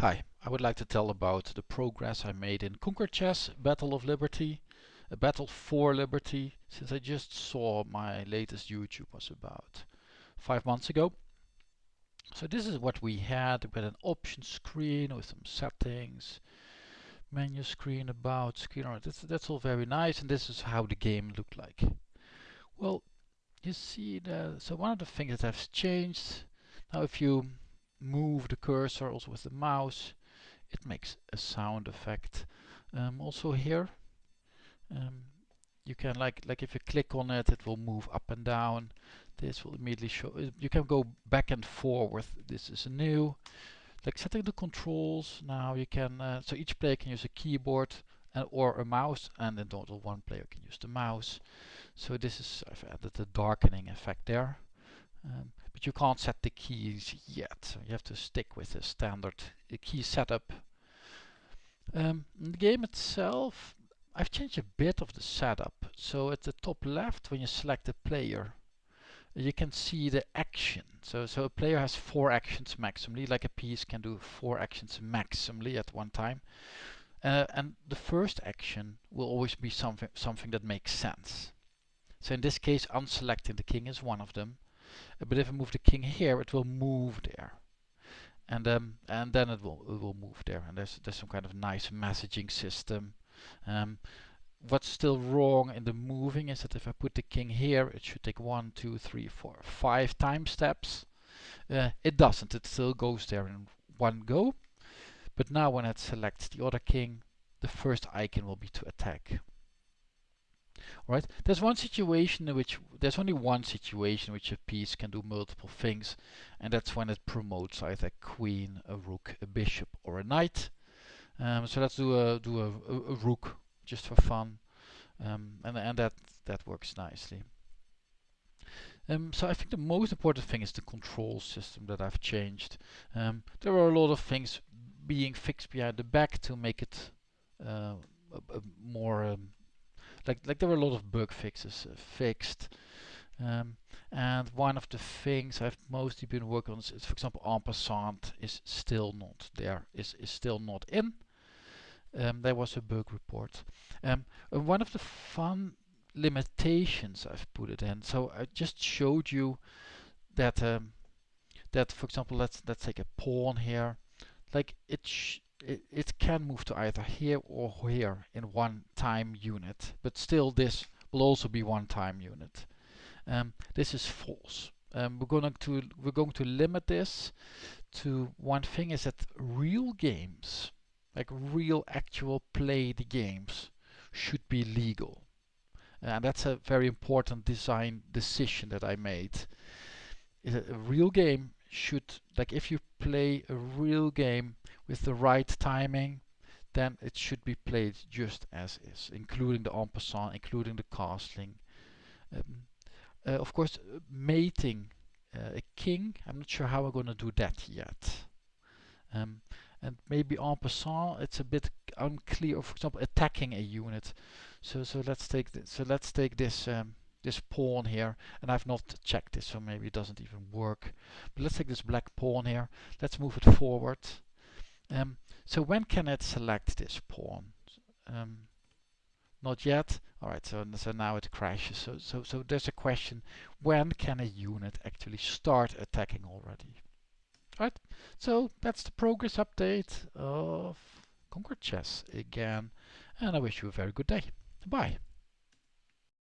Hi, I would like to tell about the progress I made in Conquer Chess Battle of Liberty, a battle for liberty, since I just saw my latest YouTube was about five months ago. So this is what we had with an option screen with some settings, menu screen, about screen, that's, that's all very nice and this is how the game looked like. Well, you see that, so one of the things that has changed, now if you move the cursor also with the mouse. It makes a sound effect. Um, also here um, you can like like if you click on it it will move up and down. This will immediately show uh, you can go back and forward. This is new. Like setting the controls now you can uh, so each player can use a keyboard and, or a mouse and in total one player can use the mouse. So this is I've added the darkening effect there. Um, but you can't set the keys yet. You have to stick with the standard key setup. Um, the game itself, I've changed a bit of the setup. So at the top left, when you select a player, you can see the action. So, so a player has four actions maximally, like a piece can do four actions maximally at one time. Uh, and the first action will always be something something that makes sense. So in this case, unselecting the king is one of them but if I move the king here, it will move there. And um, and then it will it will move there. And there's there's some kind of nice messaging system. Um, what's still wrong in the moving is that if I put the king here, it should take one, two, three, four, five time steps. Uh, it doesn't. It still goes there in one go. But now when it selects the other king, the first icon will be to attack. Right? There's one situation in which there's only one situation in which a piece can do multiple things, and that's when it promotes either a queen, a rook, a bishop, or a knight. Um, so let's do a do a, a, a rook just for fun, um, and and that that works nicely. Um, so I think the most important thing is the control system that I've changed. Um, there are a lot of things being fixed behind the back to make it uh, like like there were a lot of bug fixes uh, fixed. Um, and one of the things I've mostly been working on is, is, for example, en passant is still not there, is, is still not in. Um, there was a bug report. Um, one of the fun limitations I've put it in. So I just showed you that um, that, for example, let's let's take a pawn here. Like it it, it can move to either here or here in one time unit, but still this will also be one time unit. Um, this is false. Um, we're going to we're going to limit this to one thing is that real games, like real actual played games, should be legal, and that's a very important design decision that I made. A real game should like if you play a real game with the right timing, then it should be played just as is, including the en passant, including the castling. Um, uh, of course, mating uh, a king, I'm not sure how we're going to do that yet. Um, and maybe en passant, it's a bit unclear. For example, attacking a unit. So so let's take this. So let's take this um, this pawn here, and I've not checked this, so maybe it doesn't even work. But let's take this black pawn here. Let's move it forward. Um, so when can it select this pawn? Um, not yet. All right, so, so now it crashes. So, so, so there's a question, when can a unit actually start attacking already? All right, so that's the progress update of Conquer Chess again. And I wish you a very good day. Bye.